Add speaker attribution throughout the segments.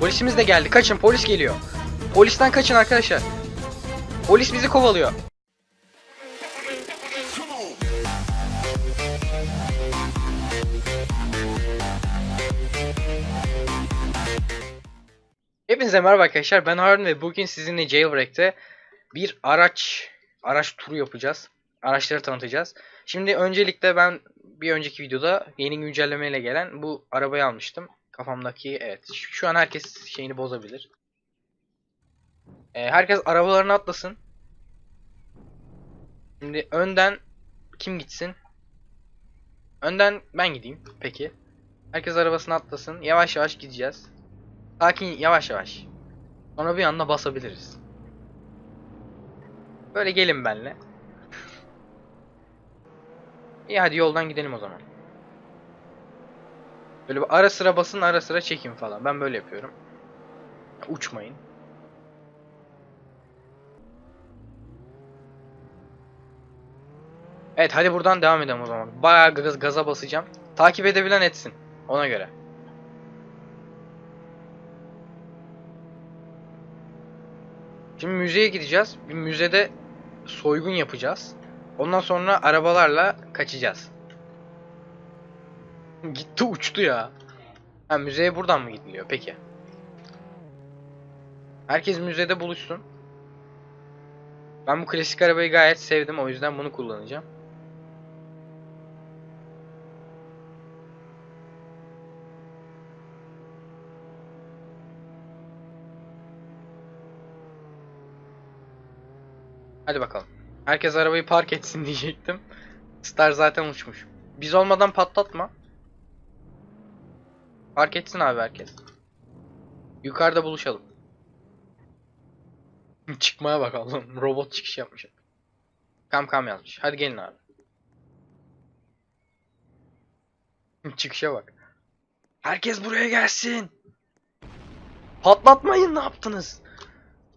Speaker 1: Polisimiz de geldi. Kaçın polis geliyor. Polisten kaçın arkadaşlar. Polis bizi kovalıyor. Hepinize merhaba arkadaşlar. Ben Harun ve bugün sizinle Jailbreak'te bir araç araç turu yapacağız. Araçları tanıtacağız. Şimdi öncelikle ben bir önceki videoda yeni güncellemeyle gelen bu arabayı almıştım. Kafamdaki evet. Şu an herkes şeyini bozabilir. Ee, herkes arabalarına atlasın. Şimdi önden kim gitsin? Önden ben gideyim. Peki. Herkes arabasına atlasın. Yavaş yavaş gideceğiz. Sakin yavaş yavaş. Sonra bir anda basabiliriz. Böyle gelin benle. İyi hadi yoldan gidelim o zaman. Böyle ara sıra basın ara sıra çekin falan. Ben böyle yapıyorum. Uçmayın. Evet hadi buradan devam edelim o zaman. Bayağı gaz, gaza basacağım. Takip edebilen etsin. Ona göre. Şimdi müzeye gideceğiz. Bir müzede soygun yapacağız. Ondan sonra arabalarla kaçacağız. Gitti uçtu ya. Ha müzeye buradan mı gidiliyor? Peki. Herkes müzede buluşsun. Ben bu klasik arabayı gayet sevdim. O yüzden bunu kullanacağım. Hadi bakalım. Herkes arabayı park etsin diyecektim. Star zaten uçmuş. Biz olmadan patlatma. Park etsin abi herkes. Yukarıda buluşalım. Çıkmaya bakalım. Robot çıkış yapmış. Kam kam yazmış. Hadi gelin abi. Çıkışa bak. Herkes buraya gelsin. Patlatmayın ne yaptınız?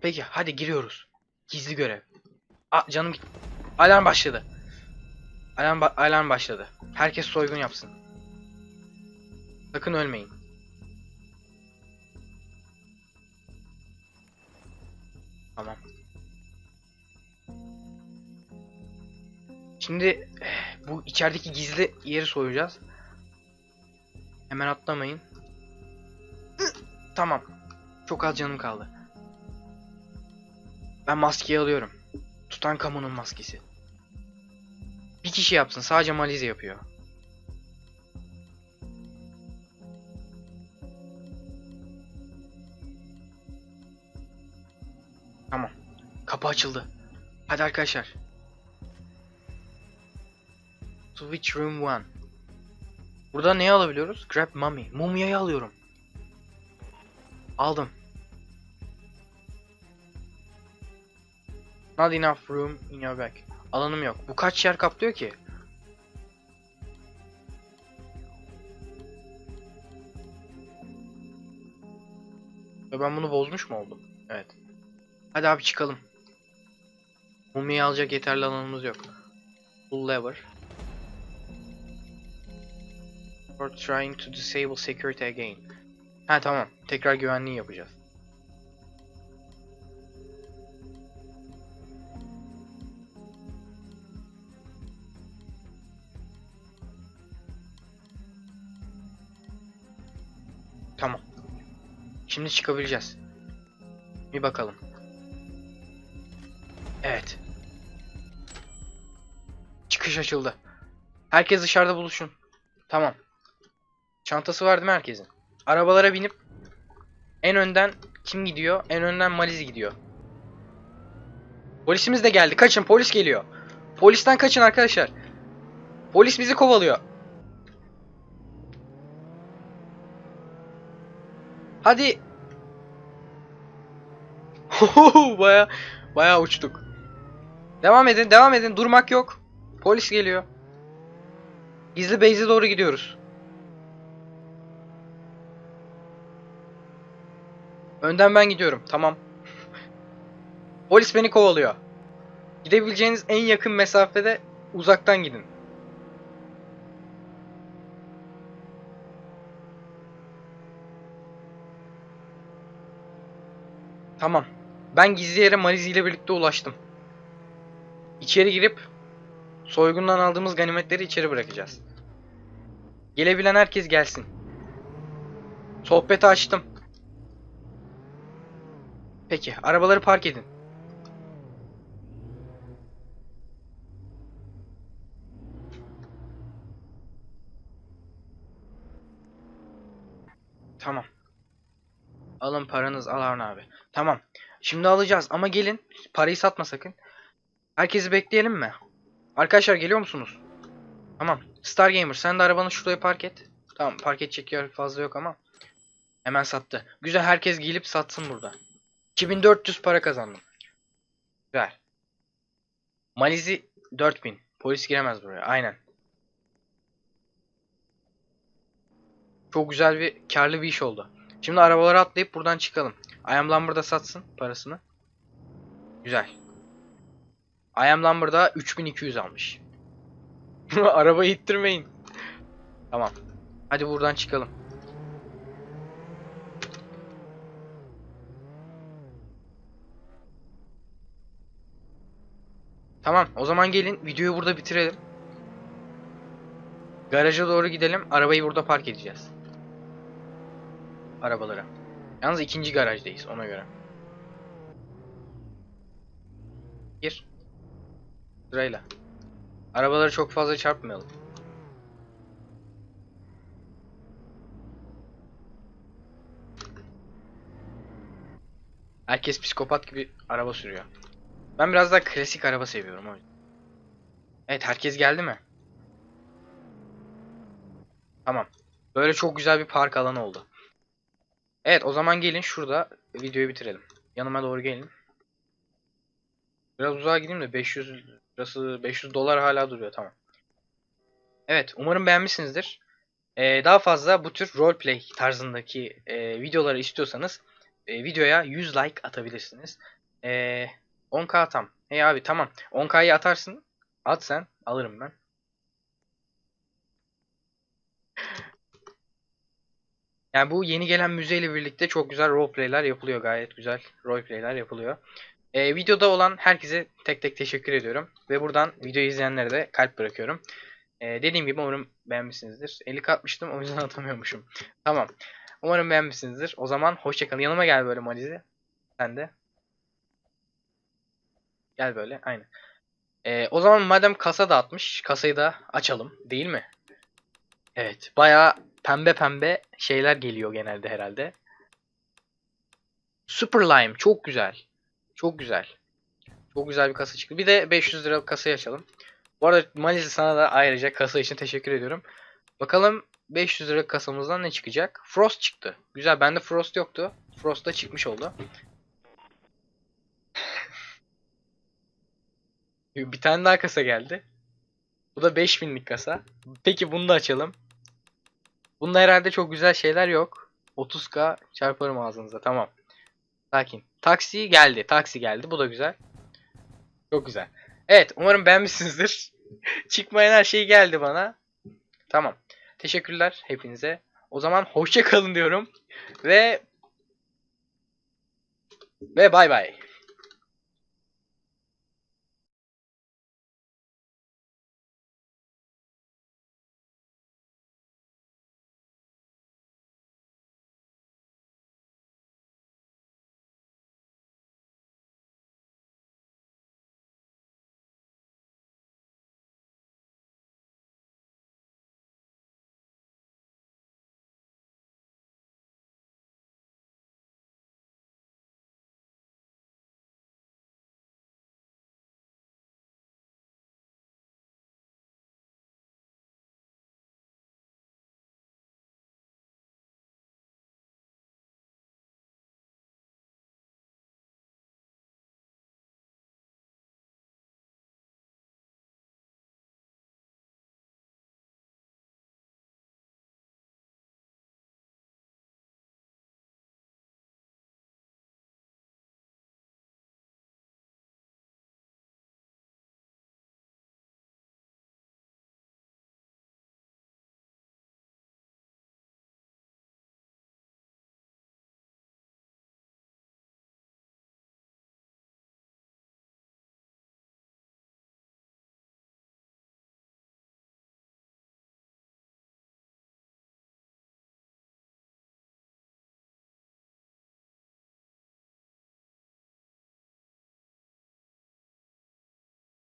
Speaker 1: Peki hadi giriyoruz. Gizli görev. Aa canım. Alarm başladı. Alarm, ba- alarm başladı. Herkes soygun yapsın. Sakın ölmeyin. Tamam. Şimdi eh, bu içerideki gizli yeri soyacağız. Hemen atlamayın. Tamam. Çok az canım kaldı. Ben maskeyi alıyorum. Tutankamon'un maskesi. Bir kişi yapsın. Sadece Malize yapıyor. Açıldı. Hadi arkadaşlar. Switch Room 1. Burada neyi alabiliyoruz? Grab Mummy. Mumyayı alıyorum. Aldım. Not enough room in your bag. Alanım yok. Bu kaç yer kaplıyor ki? Ve ben bunu bozmuş mu oldum? Evet. Hadi abi çıkalım. Mumyayı alacak yeterli alanımız yok. Pull lever. For trying to disable security again. Ha tamam. Tekrar güvenliği yapacağız. Tamam. Şimdi çıkabileceğiz. Bir bakalım. Çıkış açıldı. Herkes dışarıda buluşun. Tamam. Çantası var değil mi herkesin? Arabalara binip en önden kim gidiyor? En önden Maliz gidiyor. Polisimiz de geldi. Kaçın polis geliyor. Polisten kaçın arkadaşlar. Polis bizi kovalıyor. Hadi. baya baya uçtuk. Devam edin, devam edin. Durmak yok. Polis geliyor. Gizli base'e doğru gidiyoruz. Önden ben gidiyorum. Tamam. Polis beni kovalıyor. Gidebileceğiniz en yakın mesafede uzaktan gidin. Tamam. Ben gizli yere Malizi ile birlikte ulaştım. İçeri girip soygundan aldığımız ganimetleri içeri bırakacağız. Gelebilen herkes gelsin. Sohbeti açtım. Peki, arabaları park edin. Tamam. Alın paranız al Harun abi. Tamam. Şimdi alacağız ama gelin. Parayı satma sakın. Herkesi bekleyelim mi? Arkadaşlar geliyor musunuz? Tamam. Star Gamer sen de arabanı şuraya park et. Tamam park edecek yer fazla yok ama. Hemen sattı. Güzel herkes gelip satsın burada. 2400 para kazandım. Güzel. Malizi 4000. Polis giremez buraya. Aynen. Çok güzel bir karlı bir iş oldu. Şimdi arabalara atlayıp buradan çıkalım. I am Lumber'da satsın parasını. Güzel. I am Lumber'da 3200 almış. Arabayı ittirmeyin. Tamam. Hadi buradan çıkalım. Tamam, o zaman gelin videoyu burada bitirelim. Garaja doğru gidelim. Arabayı burada park edeceğiz. Arabalara. Yalnız ikinci garajdayız ona göre. Gir. Sırayla. Arabaları çok fazla çarpmayalım. Herkes psikopat gibi araba sürüyor. Ben biraz daha klasik araba seviyorum o yüzden. Evet herkes geldi mi? Tamam. Böyle çok güzel bir park alanı oldu. Evet o zaman gelin şurada videoyu bitirelim. Yanıma doğru gelin. Biraz uzağa gideyim de 500 burası 500 dolar hala duruyor tamam. Evet umarım beğenmişsinizdir. Ee, daha fazla bu tür roleplay tarzındaki e, videoları istiyorsanız e, videoya 100 like atabilirsiniz. E, 10k tam. Hey abi tamam. 10k'yı atarsın. At sen. Alırım ben. Yani bu yeni gelen müzeyle birlikte çok güzel roleplay'ler yapılıyor. Gayet güzel roleplay'ler yapılıyor. Ee, videoda olan herkese tek tek teşekkür ediyorum. Ve buradan videoyu izleyenlere de kalp bırakıyorum. Ee, dediğim gibi umarım beğenmişsinizdir. 50 atmıştım o yüzden atamıyormuşum. tamam. Umarım beğenmişsinizdir. O zaman hoşçakalın. Yanıma gel böyle Malize. Sen de. Gel böyle. Aynen. Ee, o zaman madem kasa dağıtmış. Kasayı da açalım. Değil mi? Evet. Bayağı pembe pembe şeyler geliyor genelde herhalde. Super Lime. Çok güzel. Çok güzel. Çok güzel bir kasa çıktı. Bir de 500 liralık kasayı açalım. Bu arada Malize sana da ayrıca kasa için teşekkür ediyorum. Bakalım 500 liralık kasamızdan ne çıkacak? Frost çıktı. Güzel. Bende Frost yoktu. Frost da çıkmış oldu. Bir tane daha kasa geldi. Bu da 5000'lik kasa. Peki bunu da açalım. Bunda herhalde çok güzel şeyler yok. 30k çarparım ağzınıza. Tamam. Sakin. Taksi geldi. Taksi geldi. Bu da güzel. Çok güzel. Evet. Umarım beğenmişsinizdir. Çıkmayan her şey geldi bana. Tamam. Teşekkürler hepinize. O zaman hoşça kalın diyorum. Ve ve bay bay.